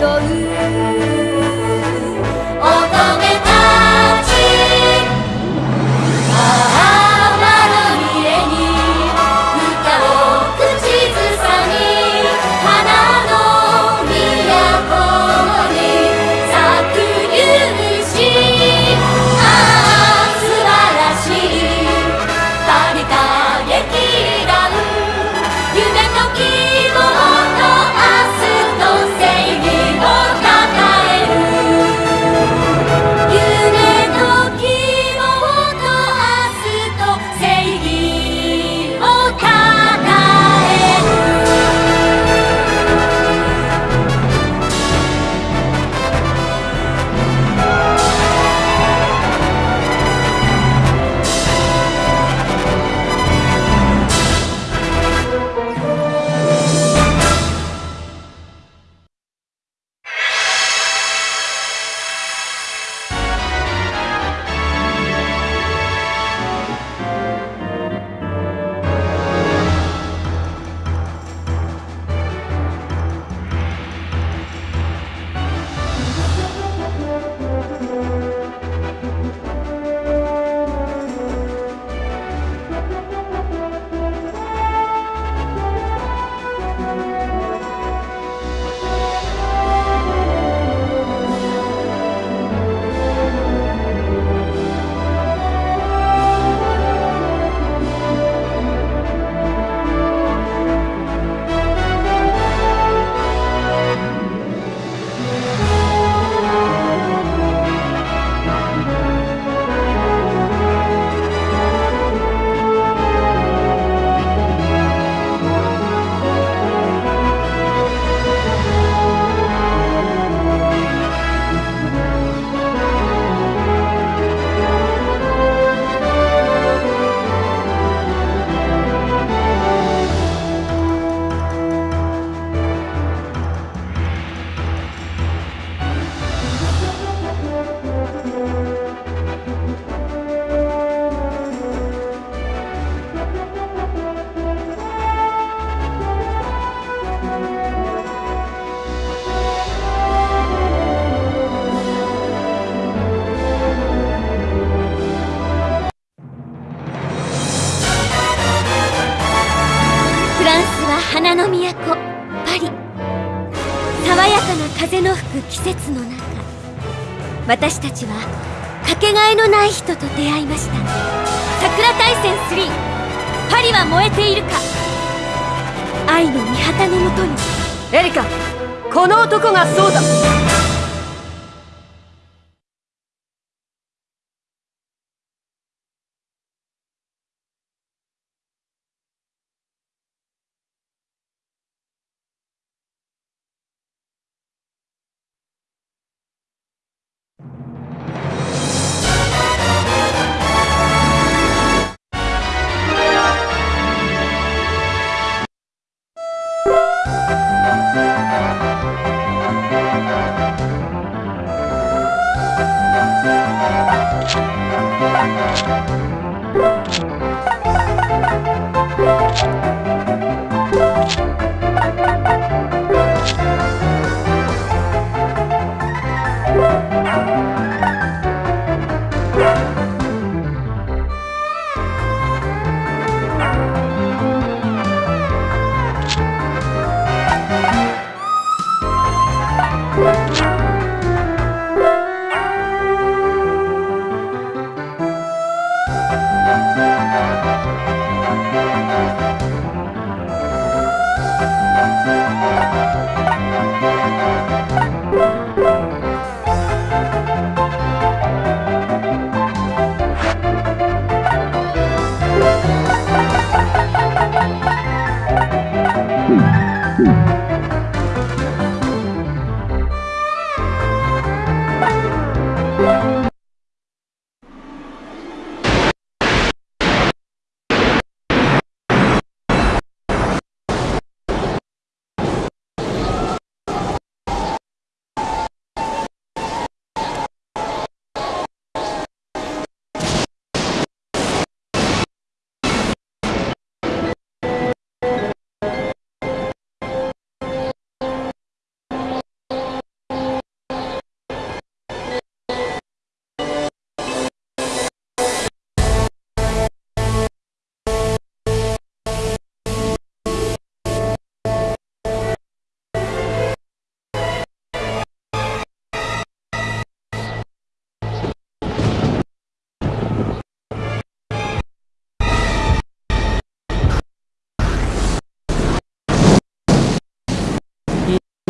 终于私たちはかけがえのない人と出会いました。桜大戦3パリは燃えているか。愛の御旗のもとに。エリカこの男がそうだ。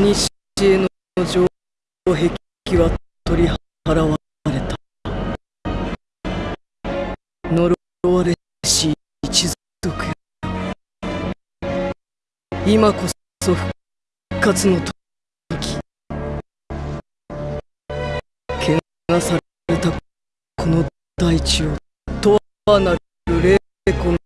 西への城壁は取り払われた。呪われし一族。よ今こそ復活の時。汚されたこの大地をとはなる霊魂。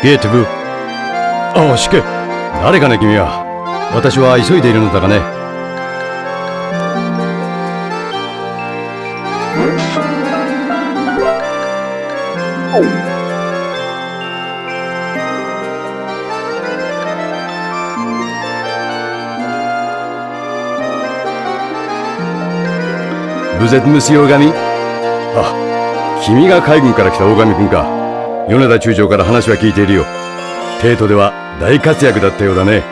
ゲートブああ、しけ。誰かね、君は。私は急いでいるのだがね。ブゼットムスオガミあ、君が海軍から来た大神君か。米田中将から話は聞いているよ。帝都では大活躍だったようだね。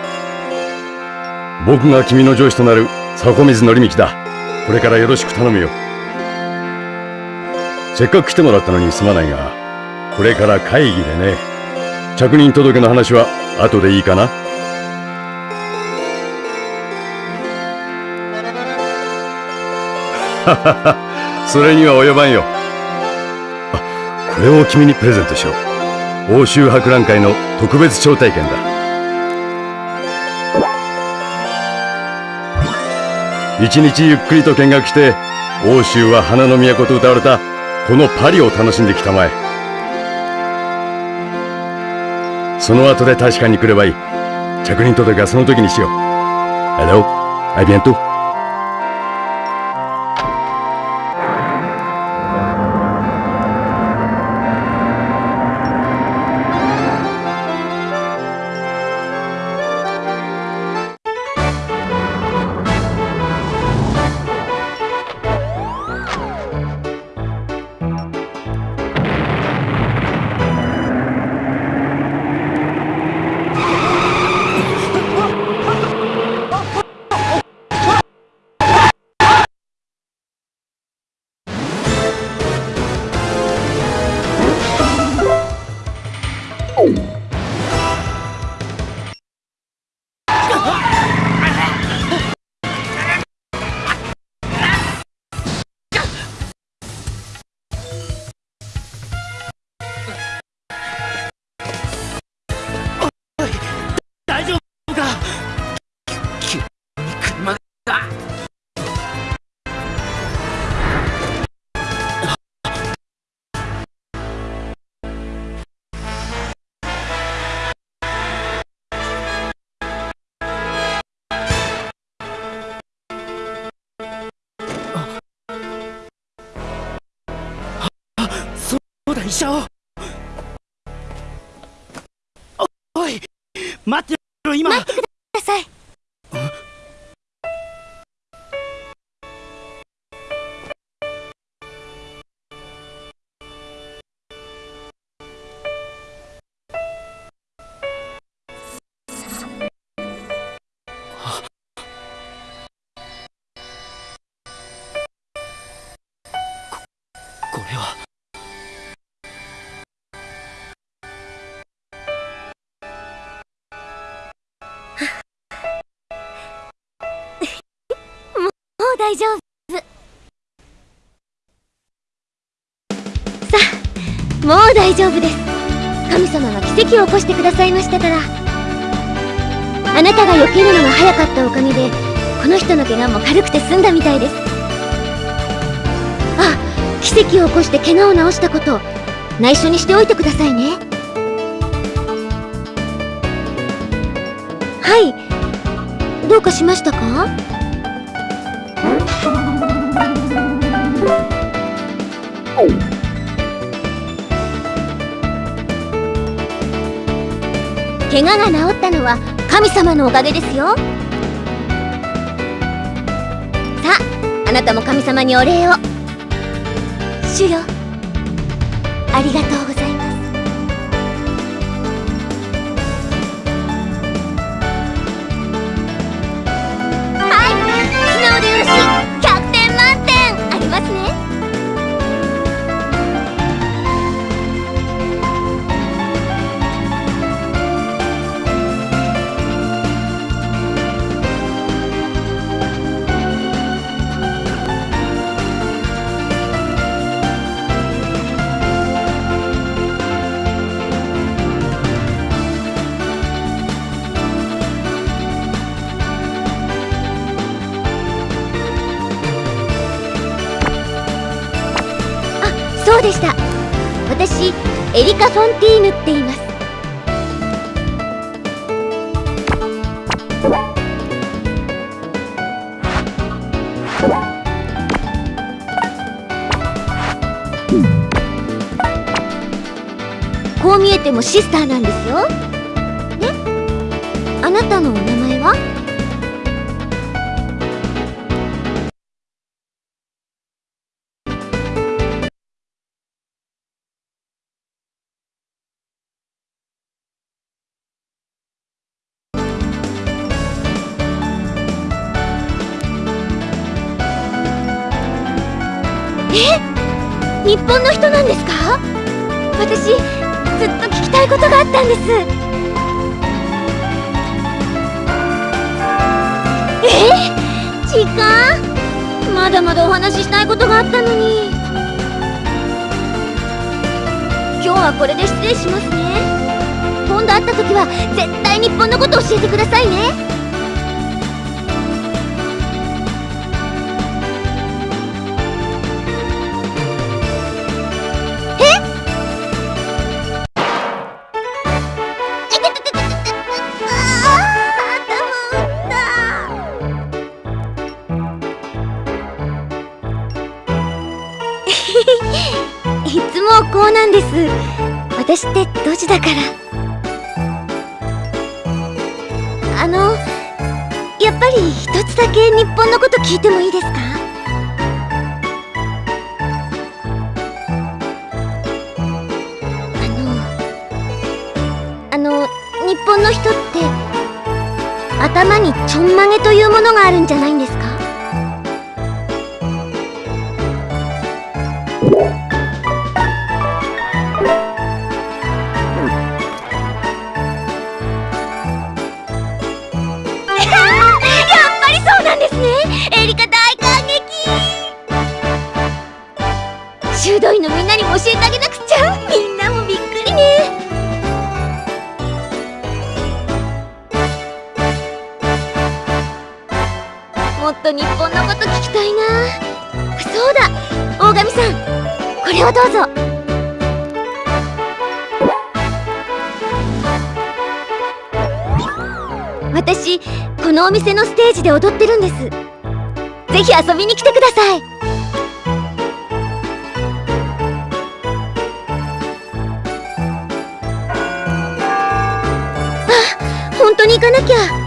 僕が君の上司となる迫水則道だ。これからよろしく頼むよ。せっかく来てもらったのにすまないが、これから会議でね。着任届の話は後でいいかなははは、それには及ばんよ。これを君にプレゼントしよう。欧州博覧会の特別招待券だ。一日ゆっくりと見学して、欧州は花の都と歌われたこのパリを楽しんできたまえ。その後で確かに来ればいい。着任届はその時にしよう。Hello, a bientôt. 医者を。おおい待ってろ今。待ってく大丈夫さあもう大丈夫です。神様が奇跡を起こしてくださいましたから。あなたが避けるのが早かったおかげでこの人の怪我も軽くて済んだみたいですあ奇跡を起こして怪我を治したこと。内緒にしておいてくださいね。はい。どうかしましたか？怪我が治ったのは神様のおかげですよ。さああなたも神様にお礼を。主よありがとうございます。はい素直でよろし。いうでした。私エリカ・フォンティーヌって言います。こう見えてもシスターなんですよ。ね？あなたのお名前？本の人なんですか？私ずっと聞きたいことがあったんです。え？時間？まだまだお話ししたいことがあったのに。今日はこれで失礼しますね。今度会った時は絶対日本のこと教えてくださいね。私ってドジだから。あのやっぱり一つだけ日本のこと聞いてもいいですか？あのあの日本の人って頭にちょんまげというものがあるんじゃないんですか？もっと日本のこと聞きたいな。そうだ大神さん。これをどうぞ。私このお店のステージで踊ってるんです。ぜひ遊びに来てください。あ本当に行かなきゃ。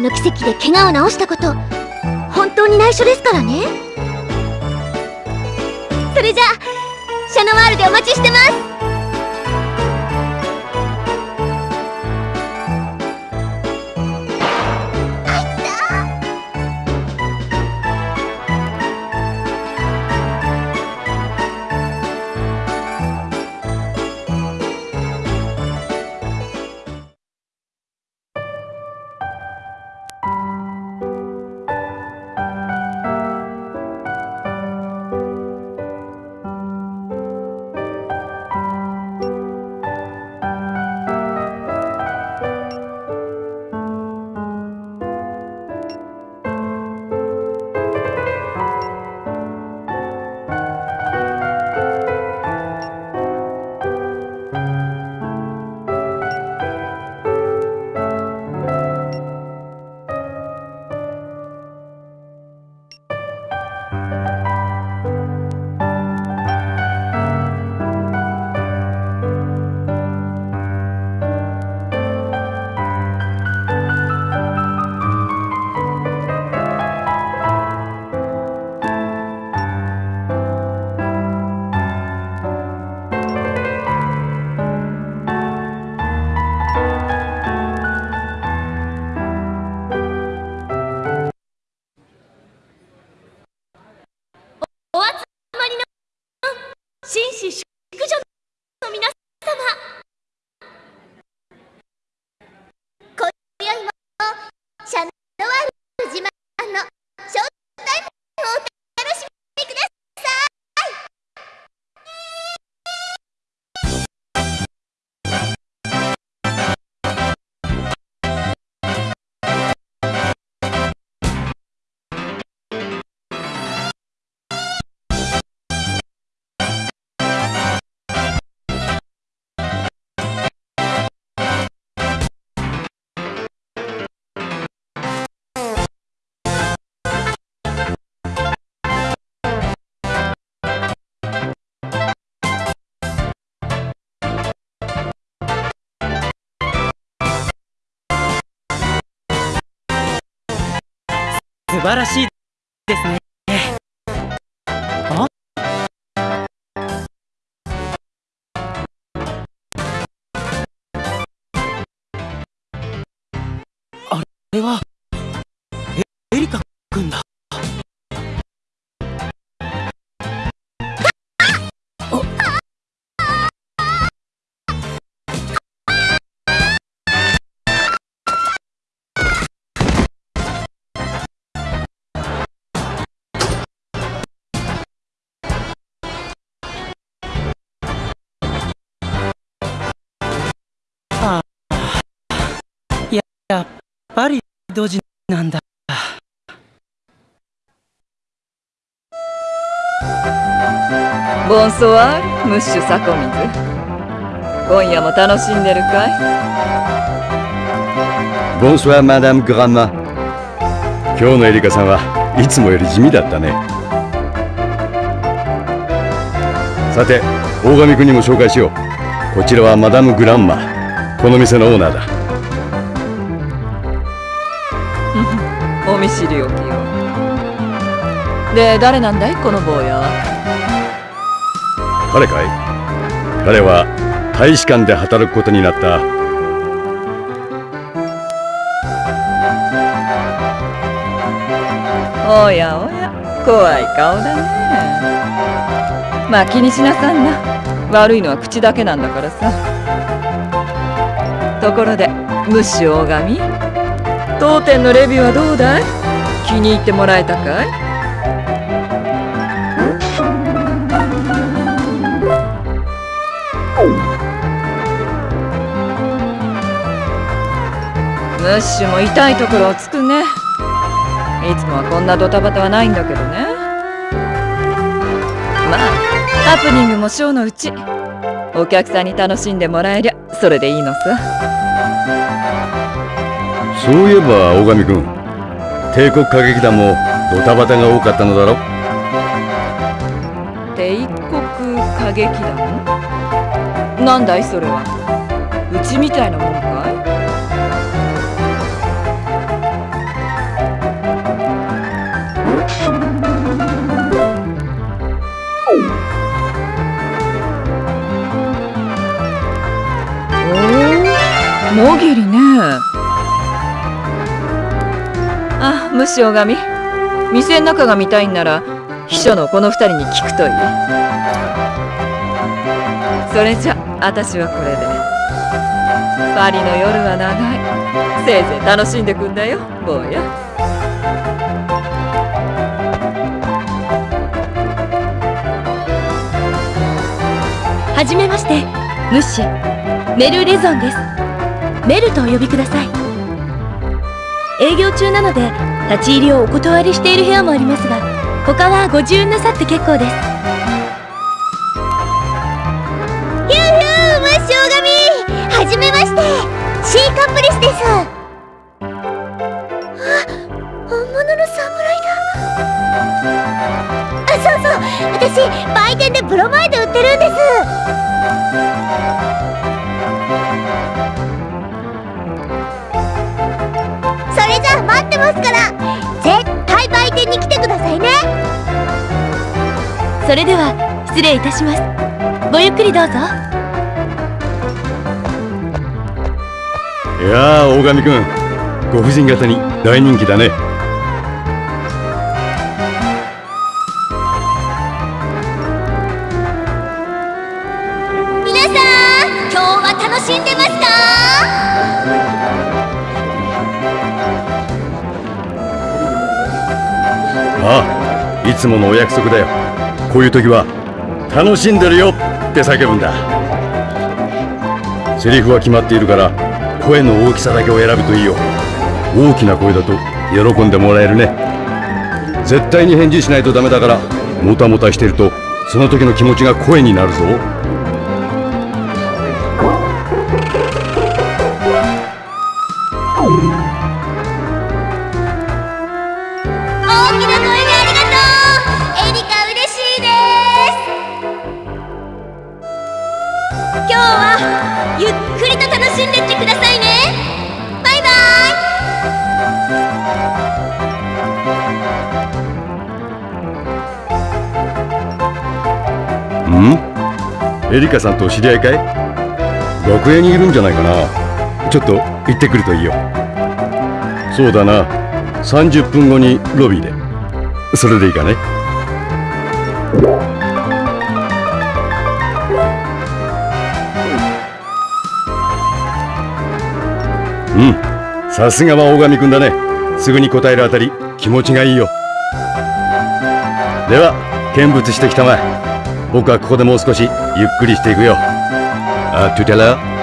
神様の奇跡で怪我を治したこと本当に内緒ですからね。それじゃあシャノワールでお待ちしてます。素晴らしい。ですね。ああれは。やっぱりドジなんだボンソワールムッシュサコミズ今夜も楽しんでるかい？Bonsoir, Madame Grandma. 今日のエリカさんはいつもより地味だったね。さて、大神君にも紹介しよう。こちらはマダム・グランマ。この店のオーナーだ。見知りおきよで誰なんだい？この坊や。は彼かい？彼は大使館で働くことになった。おやおや怖い顔だね。まあ気にしなさんな。悪いのは口だけなんだからさ。ところでムッシュ大神？当店のレビューはどうだい？気に入ってもらえたかい？ムッシュも痛いところをつくね。いつもはこんなドタバタはないんだけどね。まあハプニングもショーのうち。お客さんに楽しんでもらえりゃそれでいいのさ。そういえば大神君。帝国歌劇団もドタバタが多かったのだろ？帝国歌劇団？なんだいそれは？口みたいなもんかい？おおもぎりね。あ虫女神。店の中が見たいんなら秘書のこの二人に聞くといい。それじゃ私はこれで。パリの夜は長い。せいぜい楽しんでくんだよ坊や。はじめまして。ムッシュメル・レゾンです。メルとお呼びください。営業中なので立ち入りをお断りしている部屋もありますが他はご自由なさって結構です。ヒューヒュームッシュ神はじめまして。シーカップリスです。あ本物の侍だ。あそうそう。私売店でブロマイド売ってるんです。ますから絶対売店に来てくださいね。それでは失礼いたします。ごゆっくりどうぞ。いやー大神くん。ご婦人方に大人気だねああいつものお約束だよ。こういう時は「楽しんでるよ!」って叫ぶんだ。セリフは決まっているから声の大きさだけを選ぶといいよ。大きな声だと喜んでもらえるね。絶対に返事しないとダメだからもたもたしてるとその時の気持ちが声になるぞ。エリカさんと知り合いかい？楽屋にいるんじゃないかな。ちょっと行ってくるといいよ。そうだな。30分後にロビーで。それでいいかね？うん。さすがは大神くんだね。すぐに答えるあたり気持ちがいいよ。では見物してきたまえ。僕はここでもう少しゆっくりしていくよ。あトゥテラ